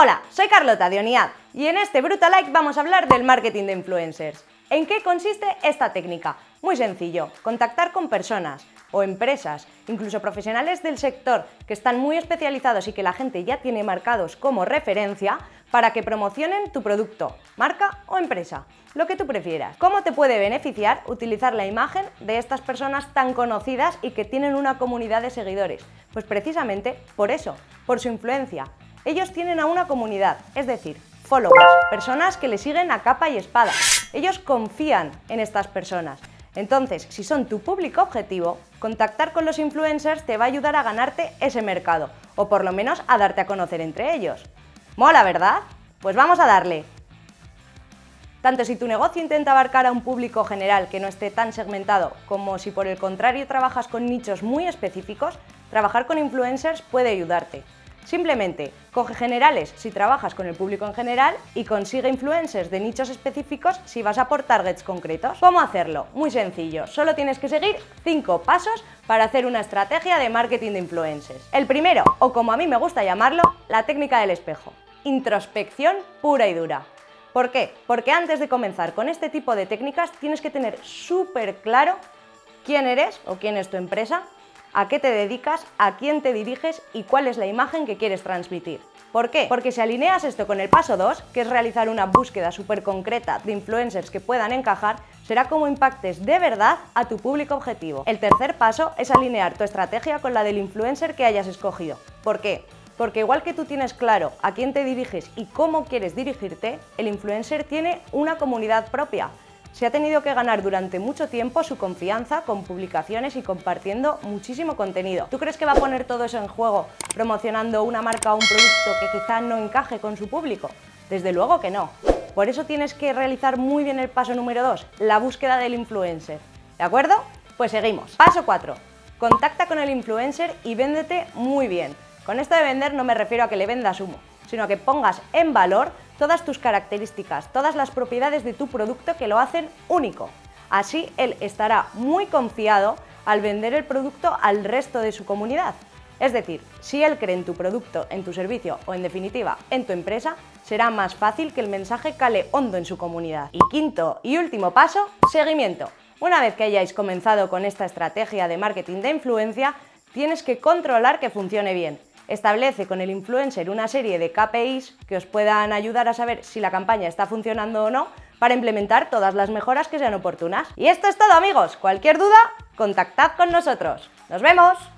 Hola, soy Carlota de Oniad y en este Brutal Like vamos a hablar del marketing de influencers. ¿En qué consiste esta técnica? Muy sencillo, contactar con personas o empresas, incluso profesionales del sector que están muy especializados y que la gente ya tiene marcados como referencia para que promocionen tu producto, marca o empresa, lo que tú prefieras. ¿Cómo te puede beneficiar utilizar la imagen de estas personas tan conocidas y que tienen una comunidad de seguidores? Pues precisamente por eso, por su influencia, ellos tienen a una comunidad, es decir, followers, personas que le siguen a capa y espada. Ellos confían en estas personas. Entonces, si son tu público objetivo, contactar con los influencers te va a ayudar a ganarte ese mercado, o por lo menos a darte a conocer entre ellos. ¿Mola, verdad? Pues vamos a darle. Tanto si tu negocio intenta abarcar a un público general que no esté tan segmentado, como si por el contrario trabajas con nichos muy específicos, trabajar con influencers puede ayudarte. Simplemente coge generales si trabajas con el público en general y consigue influencers de nichos específicos si vas a por targets concretos. ¿Cómo hacerlo? Muy sencillo, solo tienes que seguir 5 pasos para hacer una estrategia de marketing de influencers. El primero, o como a mí me gusta llamarlo, la técnica del espejo. Introspección pura y dura. ¿Por qué? Porque antes de comenzar con este tipo de técnicas tienes que tener súper claro quién eres o quién es tu empresa, a qué te dedicas, a quién te diriges y cuál es la imagen que quieres transmitir. ¿Por qué? Porque si alineas esto con el paso 2, que es realizar una búsqueda súper concreta de influencers que puedan encajar, será como impactes de verdad a tu público objetivo. El tercer paso es alinear tu estrategia con la del influencer que hayas escogido. ¿Por qué? Porque igual que tú tienes claro a quién te diriges y cómo quieres dirigirte, el influencer tiene una comunidad propia se ha tenido que ganar durante mucho tiempo su confianza con publicaciones y compartiendo muchísimo contenido. ¿Tú crees que va a poner todo eso en juego promocionando una marca o un producto que quizá no encaje con su público? Desde luego que no. Por eso tienes que realizar muy bien el paso número 2, la búsqueda del influencer. ¿De acuerdo? Pues seguimos. Paso 4. Contacta con el influencer y véndete muy bien. Con esto de vender no me refiero a que le vendas humo, sino que pongas en valor todas tus características, todas las propiedades de tu producto que lo hacen único. Así él estará muy confiado al vender el producto al resto de su comunidad. Es decir, si él cree en tu producto, en tu servicio o en definitiva en tu empresa, será más fácil que el mensaje cale hondo en su comunidad. Y quinto y último paso, seguimiento. Una vez que hayáis comenzado con esta estrategia de marketing de influencia, tienes que controlar que funcione bien. Establece con el influencer una serie de KPIs que os puedan ayudar a saber si la campaña está funcionando o no para implementar todas las mejoras que sean oportunas. Y esto es todo amigos, cualquier duda, contactad con nosotros. ¡Nos vemos!